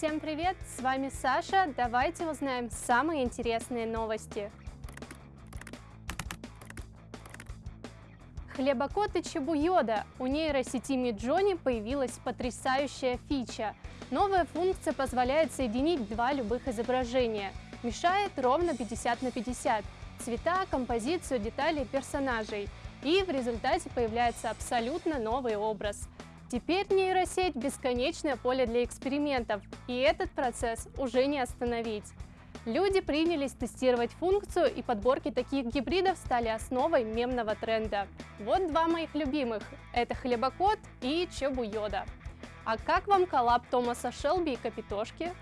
Всем привет! С вами Саша. Давайте узнаем самые интересные новости. Хлебокот и Чебуйода. У нейросети Midjourney появилась потрясающая фича. Новая функция позволяет соединить два любых изображения. Мешает ровно 50 на 50. Цвета, композицию, детали персонажей. И в результате появляется абсолютно новый образ. Теперь нейросеть – бесконечное поле для экспериментов, и этот процесс уже не остановить. Люди принялись тестировать функцию, и подборки таких гибридов стали основой мемного тренда. Вот два моих любимых – это Хлебокот и Чебуйода. А как вам коллаб Томаса Шелби и Капитошки?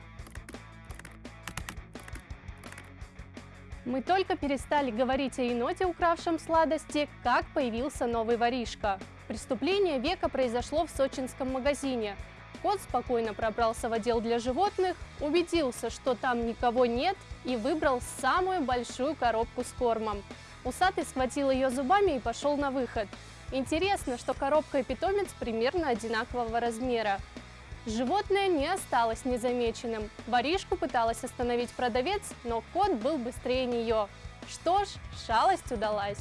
Мы только перестали говорить о еноте, укравшем сладости, как появился новый воришка. Преступление века произошло в сочинском магазине. Кот спокойно пробрался в отдел для животных, убедился, что там никого нет и выбрал самую большую коробку с кормом. Усатый схватил ее зубами и пошел на выход. Интересно, что коробка и питомец примерно одинакового размера. Животное не осталось незамеченным. Воришку пыталась остановить продавец, но кот был быстрее нее. Что ж, шалость удалась.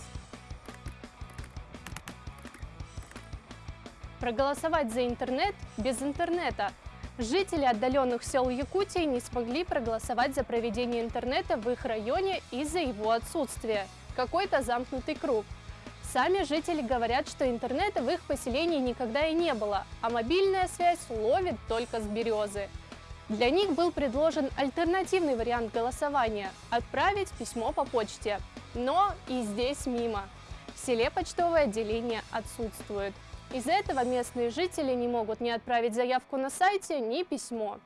Проголосовать за интернет без интернета. Жители отдаленных сел Якутии не смогли проголосовать за проведение интернета в их районе из-за его отсутствия. Какой-то замкнутый круг. Сами жители говорят, что интернета в их поселении никогда и не было, а мобильная связь ловит только с березы. Для них был предложен альтернативный вариант голосования – отправить письмо по почте. Но и здесь мимо. В селе почтовое отделение отсутствует. Из-за этого местные жители не могут ни отправить заявку на сайте, ни письмо.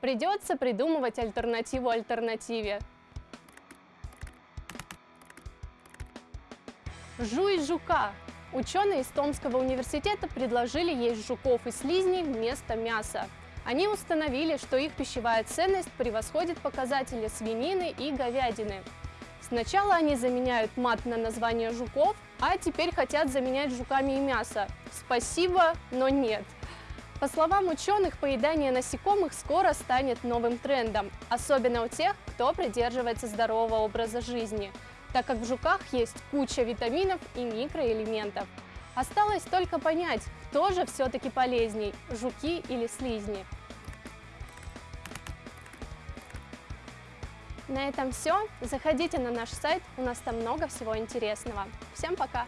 Придется придумывать альтернативу альтернативе. Жуй жука. Ученые из Томского университета предложили есть жуков и слизней вместо мяса. Они установили, что их пищевая ценность превосходит показатели свинины и говядины. Сначала они заменяют мат на название жуков, а теперь хотят заменять жуками и мясо. Спасибо, но нет. По словам ученых, поедание насекомых скоро станет новым трендом, особенно у тех, кто придерживается здорового образа жизни, так как в жуках есть куча витаминов и микроэлементов. Осталось только понять, кто же все-таки полезней – жуки или слизни. На этом все. Заходите на наш сайт, у нас там много всего интересного. Всем пока!